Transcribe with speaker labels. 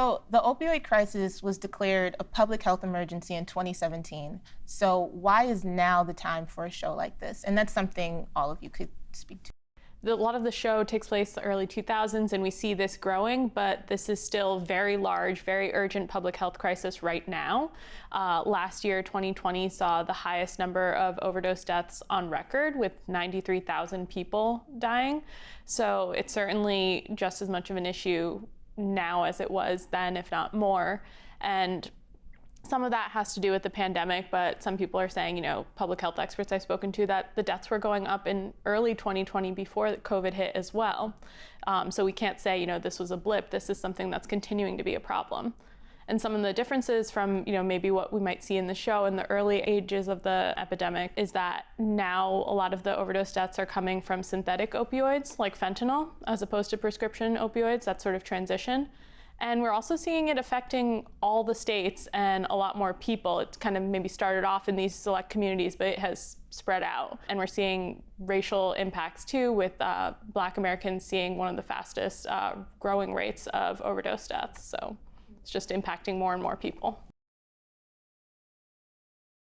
Speaker 1: So the opioid crisis was declared a public health emergency in 2017. So why is now the time for a show like this? And that's something all of you could speak to.
Speaker 2: a lot of the show takes place the early 2000s and we see this growing, but this is still very large, very urgent public health crisis right now. Uh, last year, 2020 saw the highest number of overdose deaths on record with 93,000 people dying. So it's certainly just as much of an issue now as it was then, if not more. And some of that has to do with the pandemic, but some people are saying, you know, public health experts I've spoken to, that the deaths were going up in early 2020 before COVID hit as well. Um, so we can't say, you know, this was a blip. This is something that's continuing to be a problem. And some of the differences from, you know, maybe what we might see in the show in the early ages of the epidemic is that now a lot of the overdose deaths are coming from synthetic opioids like fentanyl as opposed to prescription opioids, that sort of transition. And we're also seeing it affecting all the states and a lot more people. It kind of maybe started off in these select communities, but it has spread out. And we're seeing racial impacts too, with uh, Black Americans seeing one of the fastest uh, growing rates of overdose deaths. So it's just impacting more and more people.